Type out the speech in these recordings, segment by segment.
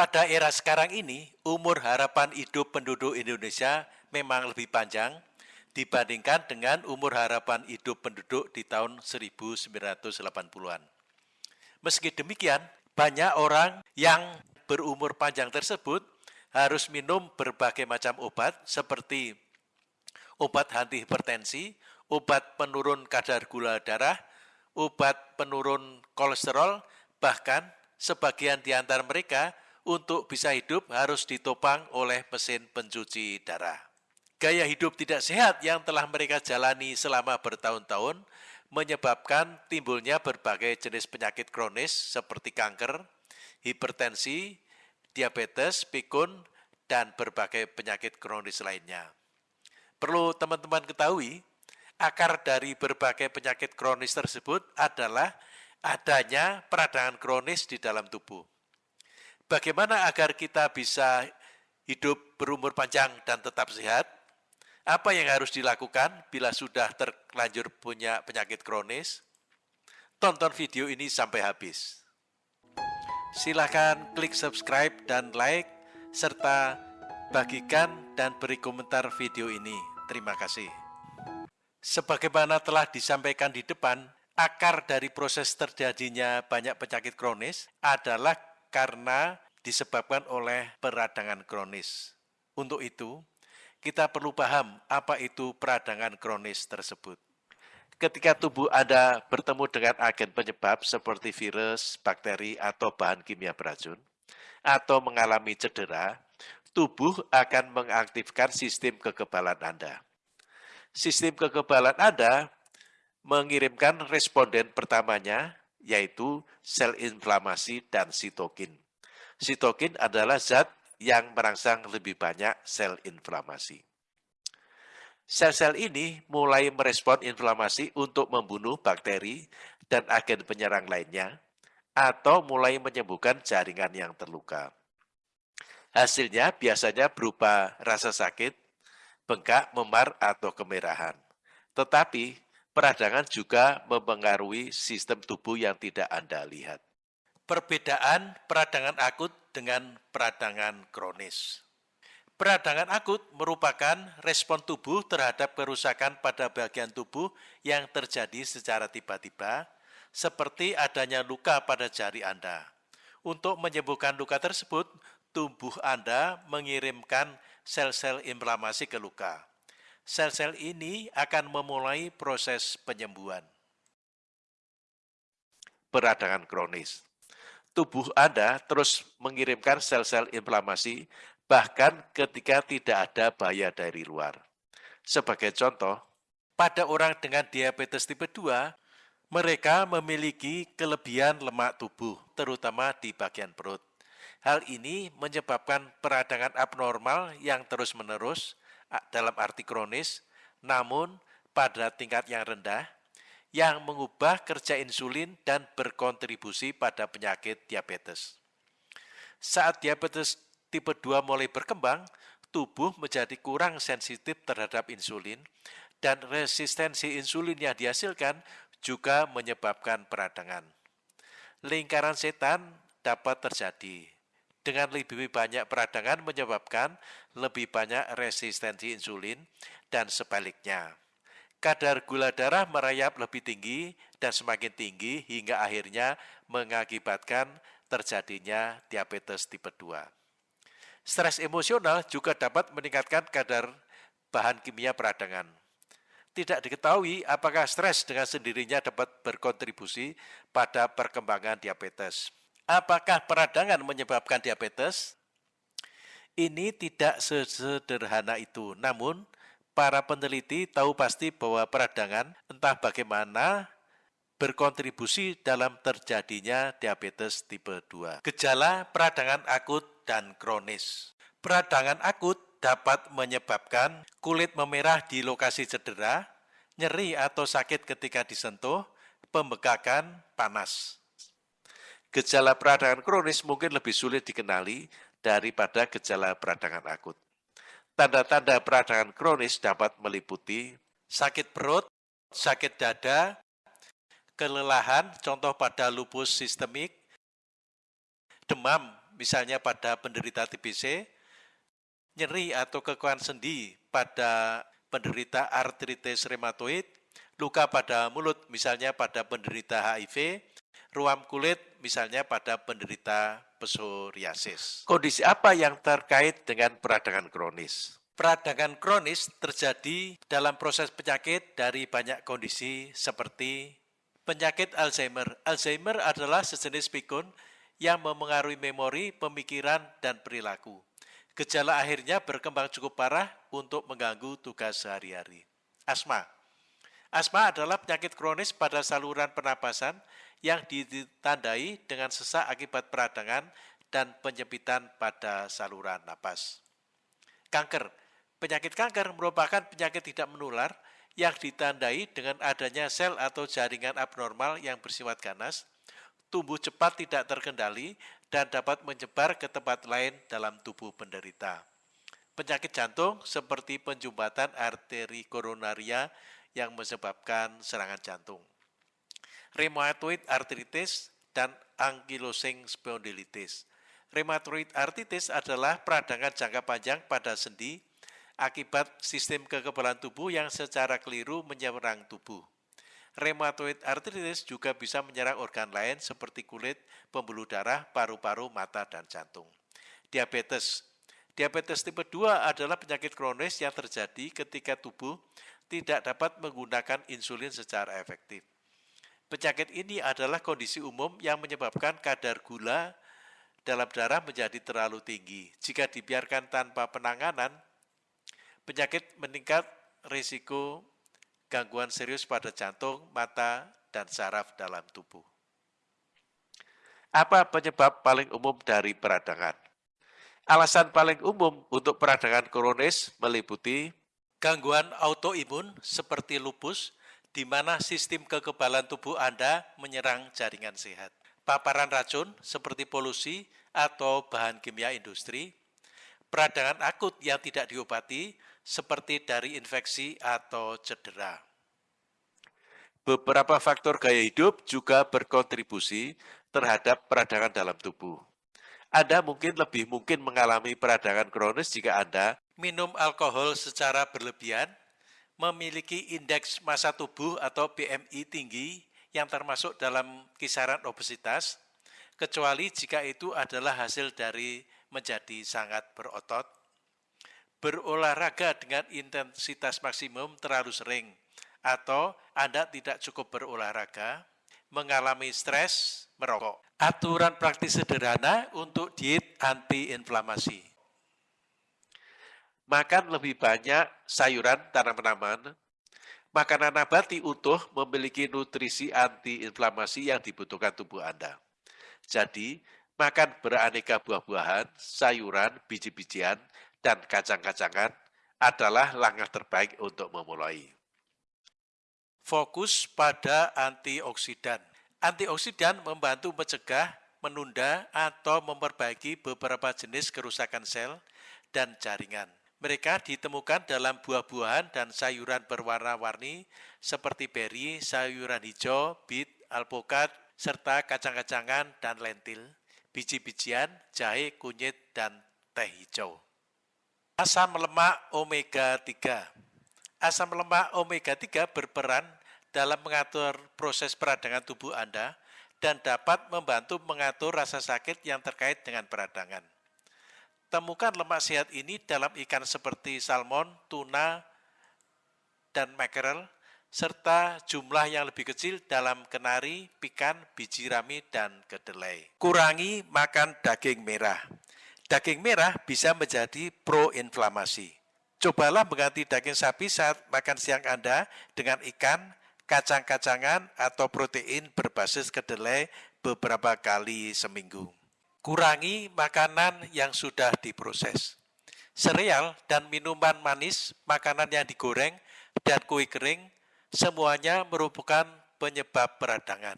Pada era sekarang ini, umur harapan hidup penduduk Indonesia memang lebih panjang dibandingkan dengan umur harapan hidup penduduk di tahun 1980-an. Meski demikian, banyak orang yang berumur panjang tersebut harus minum berbagai macam obat seperti obat anti hipertensi, obat penurun kadar gula darah, obat penurun kolesterol, bahkan sebagian di antara mereka untuk bisa hidup harus ditopang oleh mesin pencuci darah. Gaya hidup tidak sehat yang telah mereka jalani selama bertahun-tahun menyebabkan timbulnya berbagai jenis penyakit kronis seperti kanker, hipertensi, diabetes, pikun, dan berbagai penyakit kronis lainnya. Perlu teman-teman ketahui, akar dari berbagai penyakit kronis tersebut adalah adanya peradangan kronis di dalam tubuh. Bagaimana agar kita bisa hidup berumur panjang dan tetap sehat? Apa yang harus dilakukan bila sudah terlanjur punya penyakit kronis? Tonton video ini sampai habis. Silakan klik subscribe dan like, serta bagikan dan beri komentar video ini. Terima kasih. Sebagaimana telah disampaikan di depan, akar dari proses terjadinya banyak penyakit kronis adalah karena disebabkan oleh peradangan kronis. Untuk itu, kita perlu paham apa itu peradangan kronis tersebut. Ketika tubuh Anda bertemu dengan agen penyebab seperti virus, bakteri, atau bahan kimia beracun, atau mengalami cedera, tubuh akan mengaktifkan sistem kekebalan Anda. Sistem kekebalan Anda mengirimkan responden pertamanya, yaitu sel inflamasi dan sitokin. Sitokin adalah zat yang merangsang lebih banyak sel inflamasi. Sel-sel ini mulai merespon inflamasi untuk membunuh bakteri dan agen penyerang lainnya, atau mulai menyembuhkan jaringan yang terluka. Hasilnya biasanya berupa rasa sakit, bengkak, memar, atau kemerahan. Tetapi peradangan juga mempengaruhi sistem tubuh yang tidak Anda lihat. Perbedaan peradangan akut dengan peradangan kronis. Peradangan akut merupakan respon tubuh terhadap kerusakan pada bagian tubuh yang terjadi secara tiba-tiba, seperti adanya luka pada jari Anda. Untuk menyembuhkan luka tersebut, tubuh Anda mengirimkan sel-sel inflamasi ke luka sel-sel ini akan memulai proses penyembuhan. Peradangan kronis. Tubuh Anda terus mengirimkan sel-sel inflamasi bahkan ketika tidak ada bahaya dari luar. Sebagai contoh, pada orang dengan diabetes tipe 2, mereka memiliki kelebihan lemak tubuh, terutama di bagian perut. Hal ini menyebabkan peradangan abnormal yang terus-menerus dalam arti kronis, namun pada tingkat yang rendah, yang mengubah kerja insulin dan berkontribusi pada penyakit diabetes. Saat diabetes tipe 2 mulai berkembang, tubuh menjadi kurang sensitif terhadap insulin, dan resistensi insulin yang dihasilkan juga menyebabkan peradangan. Lingkaran setan dapat terjadi dengan lebih banyak peradangan menyebabkan lebih banyak resistensi insulin dan sebaliknya. Kadar gula darah merayap lebih tinggi dan semakin tinggi hingga akhirnya mengakibatkan terjadinya diabetes tipe 2. Stres emosional juga dapat meningkatkan kadar bahan kimia peradangan. Tidak diketahui apakah stres dengan sendirinya dapat berkontribusi pada perkembangan diabetes. Apakah peradangan menyebabkan diabetes? Ini tidak sesederhana itu. Namun, para peneliti tahu pasti bahwa peradangan entah bagaimana berkontribusi dalam terjadinya diabetes tipe 2. Gejala peradangan akut dan kronis. Peradangan akut dapat menyebabkan kulit memerah di lokasi cedera, nyeri atau sakit ketika disentuh, pembekakan, panas. Gejala peradangan kronis mungkin lebih sulit dikenali daripada gejala peradangan akut. Tanda-tanda peradangan kronis dapat meliputi sakit perut, sakit dada, kelelahan, contoh pada lupus sistemik, demam misalnya pada penderita TBC, nyeri atau kekuatan sendi pada penderita artritis rheumatoid, luka pada mulut misalnya pada penderita HIV, ruam kulit misalnya pada penderita psoriasis. Kondisi apa yang terkait dengan peradangan kronis? Peradangan kronis terjadi dalam proses penyakit dari banyak kondisi seperti penyakit Alzheimer. Alzheimer adalah sejenis pikun yang memengaruhi memori, pemikiran, dan perilaku. Gejala akhirnya berkembang cukup parah untuk mengganggu tugas sehari-hari. Asma Asma adalah penyakit kronis pada saluran pernapasan yang ditandai dengan sesak akibat peradangan dan penyempitan pada saluran napas. Kanker Penyakit kanker merupakan penyakit tidak menular yang ditandai dengan adanya sel atau jaringan abnormal yang bersifat ganas, tumbuh cepat tidak terkendali, dan dapat menyebar ke tempat lain dalam tubuh penderita. Penyakit jantung seperti penjumbatan arteri koronaria yang menyebabkan serangan jantung. Rheumatoid arthritis dan ankylosing spondylitis. Rheumatoid arthritis adalah peradangan jangka panjang pada sendi akibat sistem kekebalan tubuh yang secara keliru menyerang tubuh. Rheumatoid arthritis juga bisa menyerang organ lain seperti kulit, pembuluh darah, paru-paru, mata, dan jantung. Diabetes Diabetes tipe 2 adalah penyakit kronis yang terjadi ketika tubuh tidak dapat menggunakan insulin secara efektif. Penyakit ini adalah kondisi umum yang menyebabkan kadar gula dalam darah menjadi terlalu tinggi. Jika dibiarkan tanpa penanganan, penyakit meningkat risiko gangguan serius pada jantung, mata, dan saraf dalam tubuh. Apa penyebab paling umum dari peradangan? Alasan paling umum untuk peradangan kronis meliputi Gangguan autoimun seperti lupus, di mana sistem kekebalan tubuh Anda menyerang jaringan sehat. Paparan racun seperti polusi atau bahan kimia industri, peradangan akut yang tidak diobati seperti dari infeksi atau cedera. Beberapa faktor gaya hidup juga berkontribusi terhadap peradangan dalam tubuh. Anda mungkin lebih mungkin mengalami peradangan kronis jika Anda minum alkohol secara berlebihan, memiliki indeks massa tubuh atau BMI tinggi yang termasuk dalam kisaran obesitas, kecuali jika itu adalah hasil dari menjadi sangat berotot, berolahraga dengan intensitas maksimum terlalu sering, atau Anda tidak cukup berolahraga, mengalami stres, merokok. Aturan praktis sederhana untuk diet anti-inflamasi. Makan lebih banyak sayuran tanaman-tanaman. Makanan nabati utuh memiliki nutrisi anti-inflamasi yang dibutuhkan tubuh Anda. Jadi, makan beraneka buah-buahan, sayuran, biji-bijian, dan kacang-kacangan adalah langkah terbaik untuk memulai. Fokus pada antioksidan. Antioksidan membantu mencegah, menunda, atau memperbaiki beberapa jenis kerusakan sel dan jaringan. Mereka ditemukan dalam buah-buahan dan sayuran berwarna-warni seperti beri, sayuran hijau, bit, alpukat, serta kacang-kacangan dan lentil, biji-bijian, jahe, kunyit, dan teh hijau. Asam lemak omega 3 Asam lemak omega 3 berperan dalam mengatur proses peradangan tubuh Anda dan dapat membantu mengatur rasa sakit yang terkait dengan peradangan. Temukan lemak sehat ini dalam ikan seperti salmon, tuna, dan mackerel, serta jumlah yang lebih kecil dalam kenari, pikan, biji rami, dan kedelai. Kurangi makan daging merah. Daging merah bisa menjadi proinflamasi. Cobalah mengganti daging sapi saat makan siang Anda dengan ikan, kacang-kacangan, atau protein berbasis kedelai beberapa kali seminggu. Kurangi makanan yang sudah diproses. Sereal dan minuman manis, makanan yang digoreng, dan kue kering, semuanya merupakan penyebab peradangan.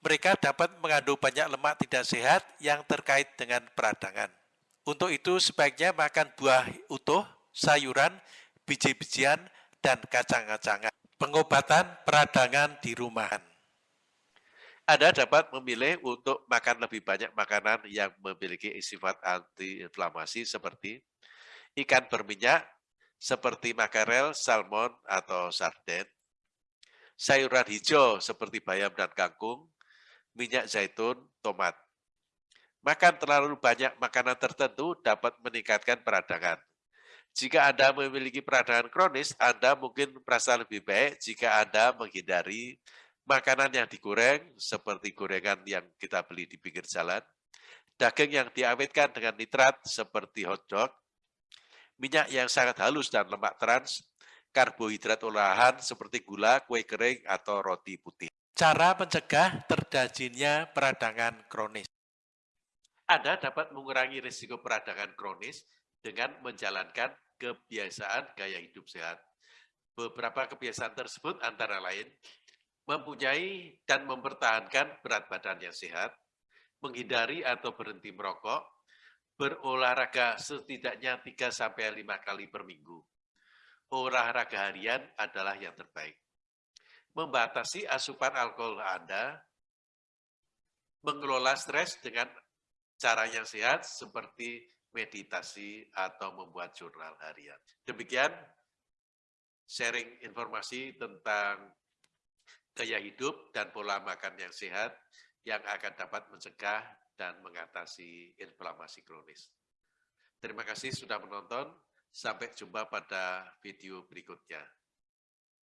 Mereka dapat mengandung banyak lemak tidak sehat yang terkait dengan peradangan. Untuk itu sebaiknya makan buah utuh, sayuran, biji-bijian, dan kacang-kacangan. Pengobatan peradangan di rumahan. Anda dapat memilih untuk makan lebih banyak makanan yang memiliki sifat antiinflamasi seperti ikan berminyak, seperti makarel, salmon, atau sarden, sayuran hijau seperti bayam dan kangkung, minyak zaitun, tomat. Makan terlalu banyak makanan tertentu dapat meningkatkan peradangan. Jika Anda memiliki peradangan kronis, Anda mungkin merasa lebih baik jika Anda menghindari makanan yang digoreng seperti gorengan yang kita beli di pinggir jalan, daging yang diawetkan dengan nitrat seperti hotdog, minyak yang sangat halus dan lemak trans, karbohidrat olahan seperti gula, kue kering, atau roti putih. Cara mencegah terjadinya peradangan kronis. Anda dapat mengurangi risiko peradangan kronis dengan menjalankan kebiasaan gaya hidup sehat. Beberapa kebiasaan tersebut antara lain mempunyai dan mempertahankan berat badan yang sehat, menghindari atau berhenti merokok, berolahraga setidaknya 3-5 kali per minggu. Olahraga harian adalah yang terbaik. Membatasi asupan alkohol Anda, mengelola stres dengan cara yang sehat seperti meditasi atau membuat jurnal harian. Demikian sharing informasi tentang gaya hidup dan pola makan yang sehat yang akan dapat mencegah dan mengatasi inflamasi kronis. Terima kasih sudah menonton. Sampai jumpa pada video berikutnya.